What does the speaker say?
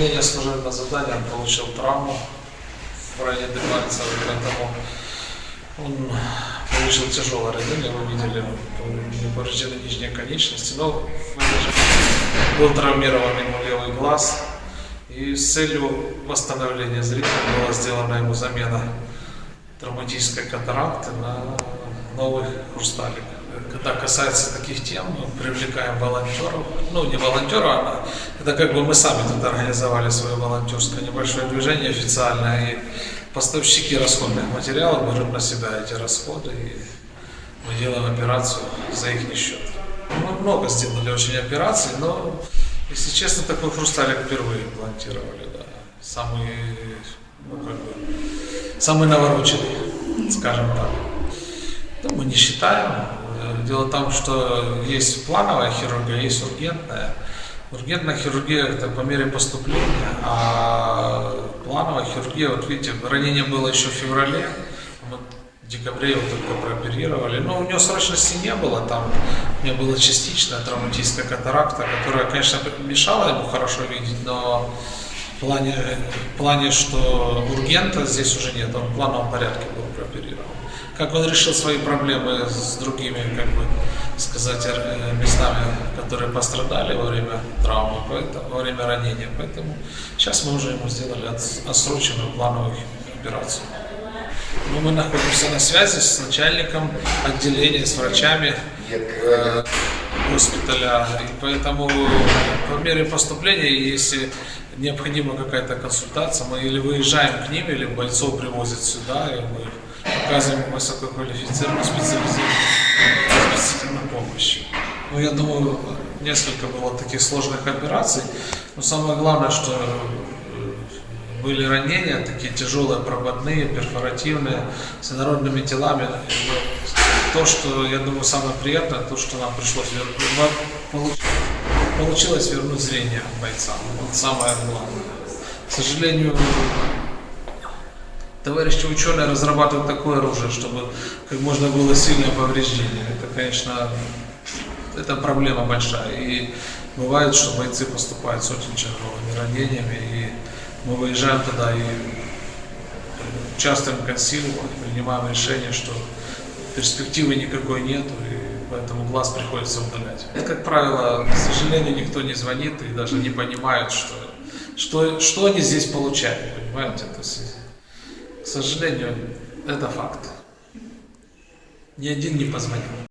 выполнения служебного задания он получил травму в районе декольца, поэтому он получил тяжелое ранение, вы видели, повреждены нижние конечности, но был травмирован ему левый глаз, и с целью восстановления зрения была сделана ему замена травматической катаракты на новый хрусталик. Когда касается таких тем, мы привлекаем волонтеров, ну не волонтеров, а это как бы мы сами тут организовали свое волонтерское небольшое движение официальное, и поставщики расходных материалов берут на себя эти расходы, и мы делаем операцию за их счет. Мы много сделали очень операций, но, если честно, такой хрусталик впервые имплантировали, да. Самый, ну, как бы, самый навороченный, скажем так. Ну, мы не считаем. Дело в том, что есть плановая хирургия, есть ургентная. Ургентная хирургия это по мере поступления, а плановая хирургия, вот видите, ранение было еще в феврале, мы в декабре его только прооперировали, но у него срочности не было, там у него была частичная травматическая катаракта, которая, конечно, мешала ему хорошо видеть, но в плане, в плане, что ургента здесь уже нет, он в плановом порядке был. Как он решил свои проблемы с другими, как бы сказать, э, местами, которые пострадали во время травмы, поэтому, во время ранения. Поэтому сейчас мы уже ему сделали отсроченную плановую операцию. Но мы находимся на связи с начальником отделения, с врачами э, госпиталя. И поэтому по мере поступления, если необходима какая-то консультация, мы или выезжаем к ним, или бойцов привозят сюда, и мы оказываем высококвалифицированную специализированную, специальную помощь. Ну, я думаю, несколько было таких сложных операций, но самое главное, что э, были ранения, такие тяжелые, прободные, перфоративные, с инородными телами. То, что, я думаю, самое приятное, то, что нам пришлось вернуть, получилось вернуть зрение бойцам. Вот самое главное. К сожалению, товарищи ученые разрабатывают такое оружие, чтобы как можно было сильное повреждение. Это, конечно, это проблема большая. И бывает, что бойцы поступают с очень тяжелыми ранениями, и мы выезжаем туда и участвуем в консилиуме, принимаем решение, что перспективы никакой нет, и поэтому глаз приходится удалять. Это, как правило, к сожалению, никто не звонит и даже не понимает, что, что, что они здесь получают, понимаете? То есть, к сожалению, это факт. Ни один не позвонил.